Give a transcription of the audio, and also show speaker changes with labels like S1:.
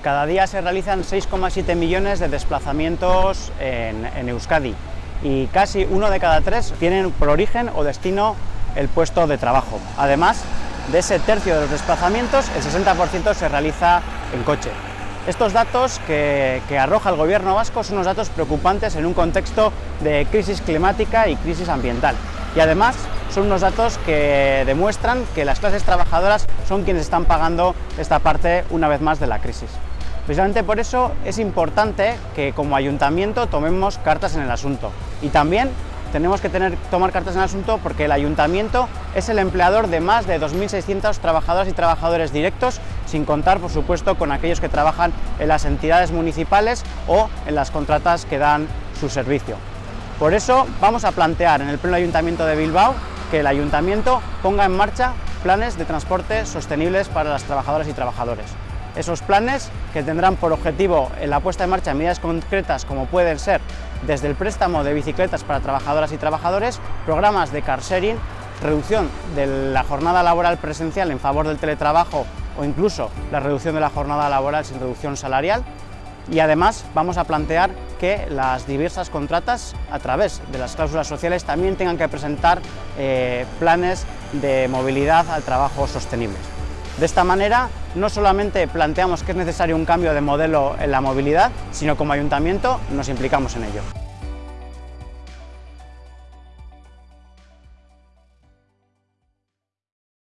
S1: Cada día se realizan 6,7 millones de desplazamientos en, Euskadi y casi uno de cada tres tienen por origen o destino el puesto de trabajo. Además, de ese tercio de los desplazamientos, el 60% se realiza en coche. Estos datos que, que, arroja el gobierno vasco son unos datos preocupantes en un contexto de crisis climática y crisis ambiental. Y además son unos datos que demuestran que las clases trabajadoras son quienes están pagando esta parte una vez más de la crisis. Precisamente por eso es importante que como ayuntamiento tomemos cartas en el asunto y también tenemos que tener, tomar cartas en el asunto porque el ayuntamiento es el empleador de más de 2.600 trabajadoras y trabajadores directos, sin contar, por supuesto, con aquellos que trabajan en las entidades municipales o en las contratas que dan su servicio. Por eso vamos a plantear en el Pleno Ayuntamiento de Bilbao que el ayuntamiento ponga en marcha planes de transporte sostenibles para las trabajadoras y trabajadores esos planes que tendrán por objetivo la puesta en marcha de medidas concretas como pueden ser desde el préstamo de bicicletas para trabajadoras y trabajadores, programas de car sharing, reducción de la jornada laboral presencial en favor del teletrabajo o incluso la reducción de la jornada laboral sin reducción salarial y además vamos a plantear que las diversas contratas a través de las cláusulas sociales también tengan que presentar eh, planes de movilidad al trabajo sostenibles. De esta manera, no solamente planteamos que es necesario un cambio de modelo en la movilidad, sino como ayuntamiento nos implicamos en ello.